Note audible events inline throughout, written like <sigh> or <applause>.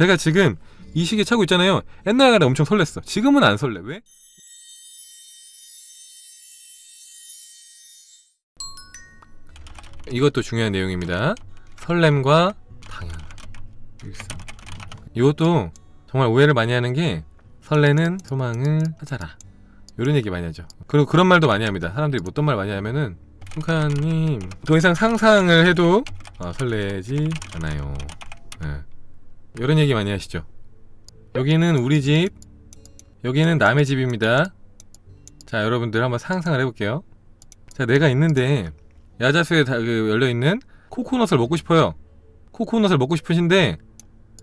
제가 지금 이 시계 차고 있잖아요. 옛날에 엄청 설렜어. 지금은 안 설레. 왜? 이것도 중요한 내용입니다. 설렘과 당연. 일상. 이것도 정말 오해를 많이 하는 게 설레는 소망을 찾아라. 이런 얘기 많이 하죠. 그리고 그런 말도 많이 합니다. 사람들이 뭐 어떤 말 많이 하면은 북한님 더 이상 상상을 해도 아, 설레지 않아요. 예. 이런 얘기 많이 하시죠. 여기는 우리 집, 여기는 남의 집입니다. 자, 여러분들 한번 상상을 해볼게요. 자, 내가 있는데 야자수에 다, 그, 열려있는 코코넛을 먹고 싶어요. 코코넛을 먹고 싶으신데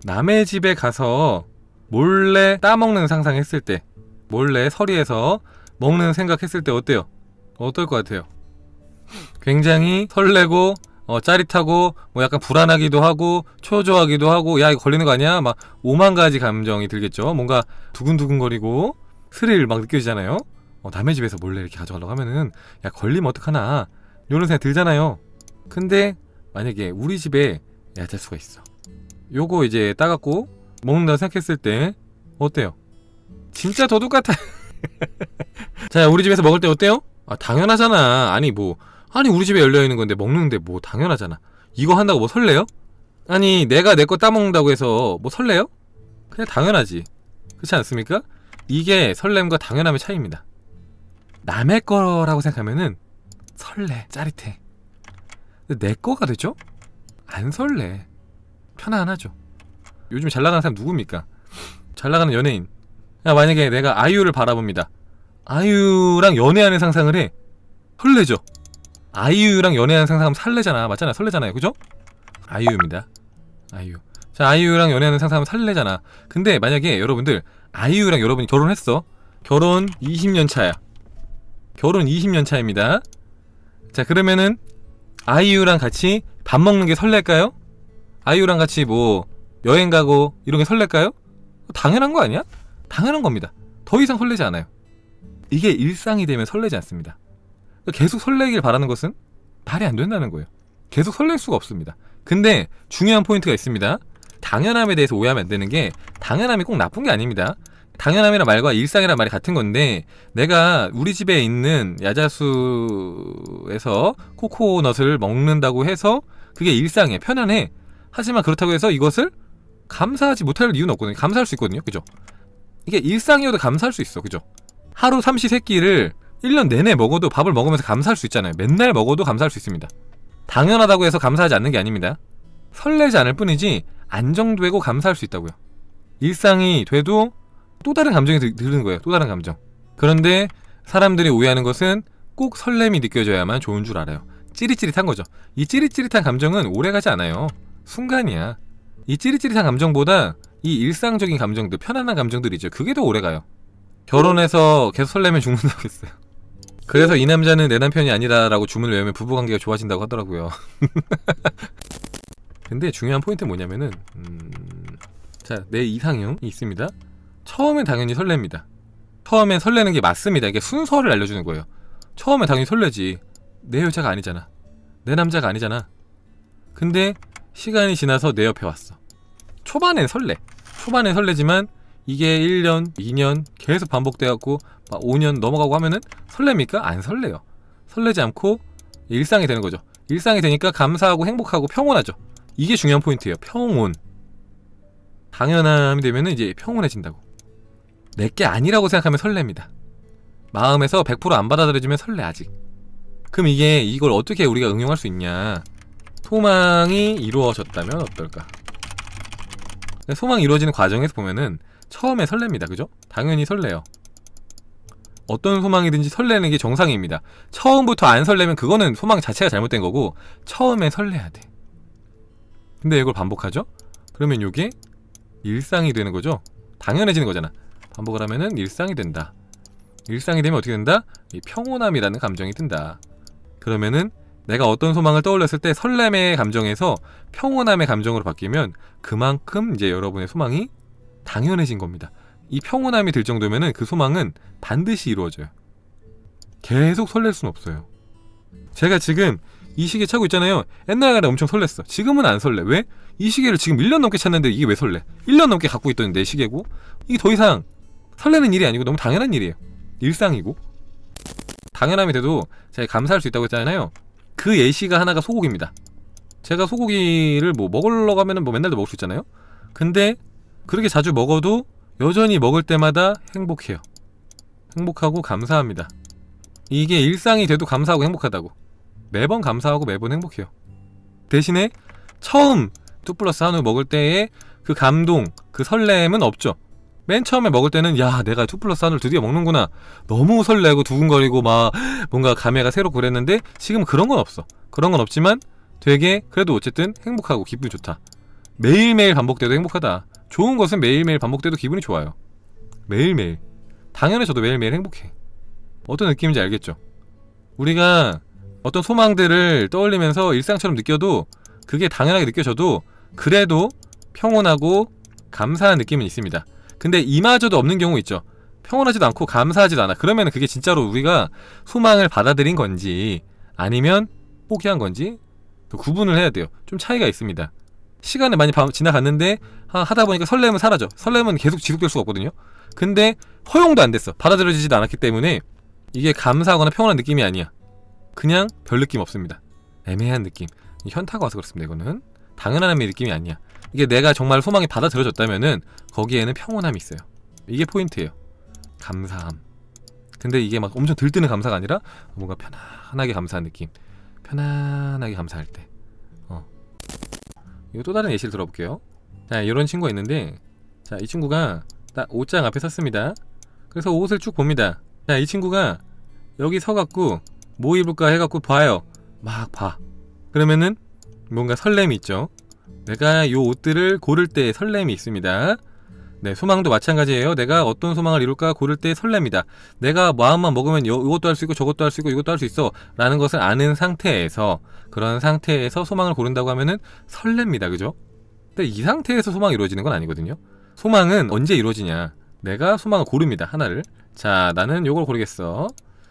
남의 집에 가서 몰래 따먹는 상상했을 때 몰래 서리에서 먹는 생각했을 때 어때요? 어떨 것 같아요? 굉장히 설레고 어, 짜릿하고 뭐 약간 불안하기도 하고 초조하기도 하고 야 이거 걸리는 거 아니야? 막 오만 가지 감정이 들겠죠. 뭔가 두근두근거리고 스릴 막 느껴지잖아요. 어, 남의 집에서 몰래 이렇게 가져가려고 하면은 야 걸리면 어떡하나 이런 생각 들잖아요. 근데 만약에 우리 집에 야자수가 있어. 요거 이제 따갖고 먹는다 생각했을 때 어때요? 진짜 도둑 같아. <laughs> 자 우리 집에서 먹을 때 어때요? 아 당연하잖아. 아니 뭐 아니 우리 집에 열려 있는 건데 먹는데 뭐 당연하잖아. 이거 한다고 뭐 설레요? 아니 내가 내 거 따먹는다고 해서 뭐 설레요? 그냥 당연하지. 그렇지 않습니까? 이게 설렘과 당연함의 차이입니다. 남의 거라고 생각하면은 설레, 짜릿해. 내 거가 되죠? 안 설레. 편안하죠. 요즘 잘 나가는 사람 누굽니까? 잘 나가는 연예인. 야, 만약에 내가 아이유를 바라봅니다. 아이유랑 연애하는 상상을 해. 설레죠? 아이유랑 연애하는 상상하면 설레잖아. 맞잖아. 설레잖아요. 그죠? 아이유입니다. 아이유. 자, 아이유랑 연애하는 상상하면 설레잖아. 근데 만약에 여러분들 아이유랑 여러분이 결혼했어. 결혼 20년 차야. 결혼 20년 차입니다. 자, 그러면은 아이유랑 같이 밥 먹는 게 설렐까요? 아이유랑 같이 뭐 여행 가고 이런 게 설렐까요? 당연한 거 아니야? 당연한 겁니다. 더 이상 설레지 않아요. 이게 일상이 되면 설레지 않습니다. 계속 설레길 바라는 것은 말이 안 된다는 거예요. 계속 설렐 수가 없습니다. 근데 중요한 포인트가 있습니다. 당연함에 대해서 오해하면 안 되는 게 당연함이 꼭 나쁜 게 아닙니다. 당연함이란 말과 일상이란 말이 같은 건데 내가 우리 집에 있는 야자수에서 코코넛을 먹는다고 해서 그게 일상이야 편안해 하지만 그렇다고 해서 이것을 감사하지 못할 이유는 없거든요 감사할 수 있거든요 그죠 이게 일상이어도 감사할 수 있어 그죠 하루 삼시 세끼를 1년 내내 먹어도 밥을 먹으면서 감사할 수 있잖아요 맨날 먹어도 감사할 수 있습니다 당연하다고 해서 감사하지 않는 게 아닙니다 설레지 않을 뿐이지 안정되고 감사할 수 있다고요 일상이 돼도 또 다른 감정이 드, 드는 거예요. 또 다른 감정. 그런데 사람들이 오해하는 것은 꼭 설렘이 느껴져야만 좋은 줄 알아요. 찌릿찌릿한 거죠. 이 찌릿찌릿한 감정은 오래가지 않아요. 순간이야. 이 찌릿찌릿한 감정보다 이 일상적인 감정들, 편안한 감정들 이죠. 그게 더 오래가요. 결혼해서 계속 설레면 죽는다고 했어요. 그래서 이 남자는 내 남편이 아니다라고 주문을 외우면 부부관계가 좋아진다고 하더라고요. <laughs> 근데 중요한 포인트는 뭐냐면은 음... 자, 내 이상형이 있습니다. 처음엔 당연히 설렙니다. 처음엔 설레는 게 맞습니다. 이게 순서를 알려주는 거예요. 처음엔 당연히 설레지. 내 여자가 아니잖아. 내 남자가 아니잖아. 근데 시간이 지나서 내 옆에 왔어. 초반엔 설레. 초반엔 설레지만 이게 1년, 2년 계속 반복돼갖고 5년 넘어가고 하면은 설렙니까? 안 설레요. 설레지 않고 일상이 되는 거죠. 일상이 되니까 감사하고 행복하고 평온하죠. 이게 중요한 포인트예요. 평온. 당연함이 되면은 이제 평온해진다고. 내게 아니라고 생각하면 설렙니다. 마음에서 100%안 받아들여지면 설레 아직. 그럼 이게 이걸 어떻게 우리가 응용할 수 있냐? 소망이 이루어졌다면 어떨까? 소망이 이루어지는 과정에서 보면은 처음에 설렙니다. 그죠? 당연히 설레요. 어떤 소망이든지 설레는 게 정상입니다. 처음부터 안 설레면 그거는 소망 자체가 잘못된 거고 처음에 설레야 돼. 근데 이걸 반복하죠? 그러면 이게 일상이 되는 거죠? 당연해지는 거잖아. 반복을 하면은 일상이 된다. 일상이 되면 어떻게 된다? 이 평온함이라는 감정이 든다. 그러면은 내가 어떤 소망을 떠올렸을 때 설렘의 감정에서 평온함의 감정으로 바뀌면 그만큼 이제 여러분의 소망이 당연해진 겁니다. 이 평온함이 들 정도면은 그 소망은 반드시 이루어져요. 계속 설렐 수는 없어요. 제가 지금 이 시계 차고 있잖아요. 옛날에 엄청 설렜어. 지금은 안 설레. 왜? 이 시계를 지금 1년 넘게 찼는데 이게 왜 설레? 1년 넘게 갖고 있던 내 시계고 이게 더 이상 설레는 일이 아니고 너무 당연한 일이에요. 일상이고 당연함이 돼도 제가 감사할 수 있다고 했잖아요. 그 예시가 하나가 소고기입니다. 제가 소고기를 뭐 먹으러 가면은 뭐 맨날도 먹을 수 있잖아요. 근데 그렇게 자주 먹어도 여전히 먹을 때마다 행복해요. 행복하고 감사합니다. 이게 일상이 돼도 감사하고 행복하다고. 매번 감사하고 매번 행복해요. 대신에 처음 two plus 한우 먹을 때의 그 감동, 그 설렘은 없죠. 맨 처음에 먹을 때는 야 내가 two plus 한우를 드디어 먹는구나 너무 설레고 두근거리고 막 뭔가 감회가 새롭고 그랬는데 지금 그런 건 없어 그런 건 없지만 되게 그래도 어쨌든 행복하고 기분이 좋다 매일매일 반복돼도 행복하다 좋은 것은 매일매일 반복돼도 기분이 좋아요. 매일매일. 당연히 저도 매일매일 행복해. 어떤 느낌인지 알겠죠? 우리가 어떤 소망들을 떠올리면서 일상처럼 느껴도 그게 당연하게 느껴져도 그래도 평온하고 감사한 느낌은 있습니다. 근데 이마저도 없는 경우 있죠. 평온하지도 않고 감사하지도 않아. 그러면 그게 진짜로 우리가 소망을 받아들인 건지 아니면 포기한 건지 그 구분을 해야 돼요. 좀 차이가 있습니다. 시간이 많이 바- 지나갔는데 하- 하다 보니까 설렘은 사라져. 설렘은 계속 지속될 수가 없거든요. 근데 허용도 안 됐어. 받아들여지지도 않았기 때문에 이게 감사하거나 평온한 느낌이 아니야. 그냥 별 느낌 없습니다. 애매한 느낌. 이 현타가 와서 그렇습니다 이거는. 당연한 느낌이 아니야. 이게 내가 정말 소망이 받아들여졌다면은 거기에는 평온함이 있어요. 이게 포인트예요. 감사함. 근데 이게 막 엄청 들뜨는 감사가 아니라 뭔가 편안하게 감사한 느낌. 편안하게 감사할 때. 어. 이거 또 다른 예시를 들어볼게요 자 이런 친구가 있는데 자 이 친구가 딱 옷장 앞에 섰습니다 그래서 옷을 쭉 봅니다 자 이 친구가 여기 서갖고 뭐 입을까 해갖고 봐요 막 봐 그러면은 뭔가 설렘이 있죠 내가 요 옷들을 고를 때 설렘이 있습니다 네, 소망도 마찬가지예요. 내가 어떤 소망을 이룰까 고를 때 설렙니다. 내가 마음만 먹으면 요, 이것도 할 수 있고 저것도 할 수 있고 이것도 할 수 있어 라는 것을 아는 상태에서 그런 상태에서 소망을 고른다고 하면은 설렙니다. 그죠? 근데 이 상태에서 소망이 이루어지는 건 아니거든요. 소망은 언제 이루어지냐? 내가 소망을 고릅니다. 하나를. 자, 나는 요걸 고르겠어.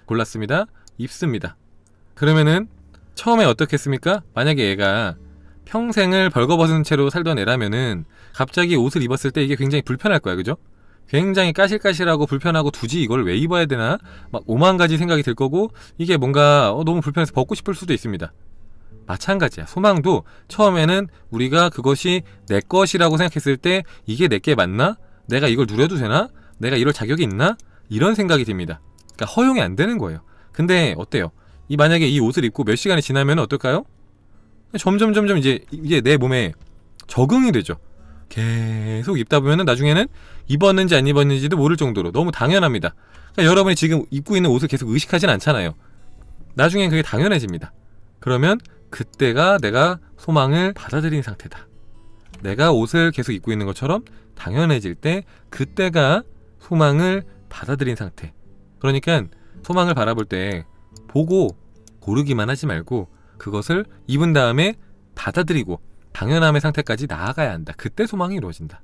골랐습니다. 입습니다. 그러면은 처음에 어떻게 했습니까? 만약에 얘가 평생을 벌거벗은 채로 살던 애라면은 갑자기 옷을 입었을 때 이게 굉장히 불편할 거야 그죠? 굉장히 까실까실하고 불편하고 굳이 이걸 왜 입어야 되나 막 오만 가지 생각이 들 거고 이게 뭔가 어, 너무 불편해서 벗고 싶을 수도 있습니다 마찬가지야 소망도 처음에는 우리가 그것이 내 것이라고 생각했을 때 이게 내게 맞나? 내가 이걸 누려도 되나? 내가 이럴 자격이 있나? 이런 생각이 듭니다 그러니까 허용이 안 되는 거예요 근데 어때요? 이 만약에 이 옷을 입고 몇 시간이 지나면 어떨까요? 점점 점점 이제 이게 내 몸에 적응이 되죠. 계속 입다 보면은 나중에는 입었는지 안 입었는지도 모를 정도로 너무 당연합니다. 그러니까 여러분이 지금 입고 있는 옷을 계속 의식하진 않잖아요. 나중엔 그게 당연해집니다. 그러면 그때가 내가 소망을 받아들인 상태다. 내가 옷을 계속 입고 있는 것처럼 당연해질 때 그때가 소망을 받아들인 상태. 그러니까 소망을 바라볼 때 보고 고르기만 하지 말고 그것을 입은 다음에 받아들이고 당연함의 상태까지 나아가야 한다. 그때 소망이 이루어진다.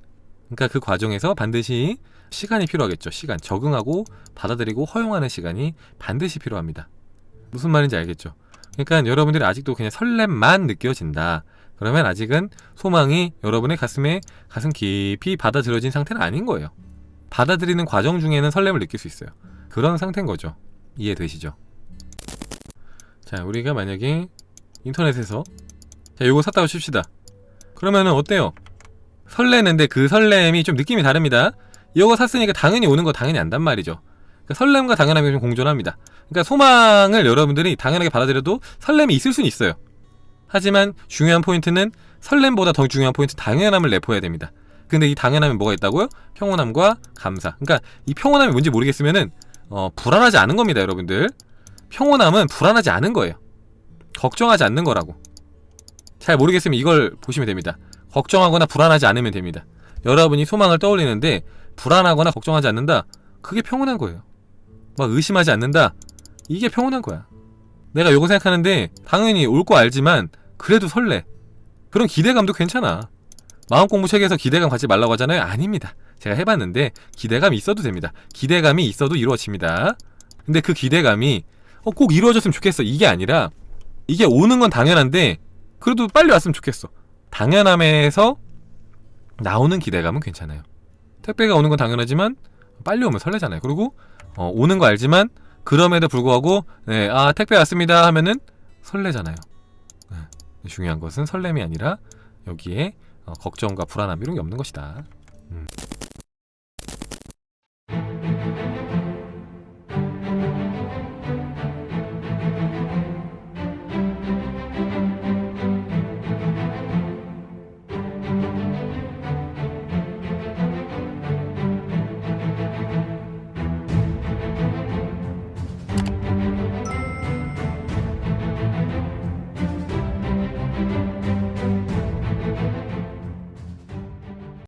그러니까 그 과정에서 반드시 시간이 필요하겠죠. 시간. 적응하고 받아들이고 허용하는 시간이 반드시 필요합니다. 무슨 말인지 알겠죠? 그러니까 여러분들이 아직도 그냥 설렘만 느껴진다. 그러면 아직은 소망이 여러분의 가슴에 가슴 깊이 받아들여진 상태는 아닌 거예요. 받아들이는 과정 중에는 설렘을 느낄 수 있어요. 그런 상태인 거죠. 이해되시죠? 자, 우리가 만약에 인터넷에서 자, 요거 샀다고 칩시다. 그러면은 어때요? 설레는데 그 설렘이 좀 느낌이 다릅니다. 이거 샀으니까 당연히 오는 거 당연히 안단 말이죠. 그러니까 설렘과 당연함이 좀 공존합니다. 그러니까 소망을 여러분들이 당연하게 받아들여도 설렘이 있을 수는 있어요. 하지만 중요한 포인트는 설렘보다 더 중요한 포인트 당연함을 내포해야 됩니다. 근데 이 당연함에 뭐가 있다고요? 평온함과 감사. 그러니까 이 평온함이 뭔지 모르겠으면은 어, 불안하지 않은 겁니다, 여러분들. 평온함은 불안하지 않은 거예요. 걱정하지 않는 거라고. 잘 모르겠으면 이걸 보시면 됩니다. 걱정하거나 불안하지 않으면 됩니다. 여러분이 소망을 떠올리는데 불안하거나 걱정하지 않는다. 그게 평온한 거예요. 막 의심하지 않는다. 이게 평온한 거야. 내가 요거 생각하는데 당연히 올 거 알지만 그래도 설레. 그런 기대감도 괜찮아. 마음 공부 책에서 기대감 갖지 말라고 하잖아요. 아닙니다. 제가 해봤는데 기대감이 있어도 됩니다. 기대감이 있어도 이루어집니다. 근데 그 기대감이 어, 꼭 이루어졌으면 좋겠어. 이게 아니라 이게 오는 건 당연한데 그래도 빨리 왔으면 좋겠어. 당연함에서 나오는 기대감은 괜찮아요. 택배가 오는 건 당연하지만 빨리 오면 설레잖아요. 그리고 어, 오는 거 알지만 그럼에도 불구하고 네, 아 택배 왔습니다 하면은 설레잖아요. 네, 중요한 것은 설렘이 아니라 여기에 어, 걱정과 불안함 이런 게 없는 것이다. 음.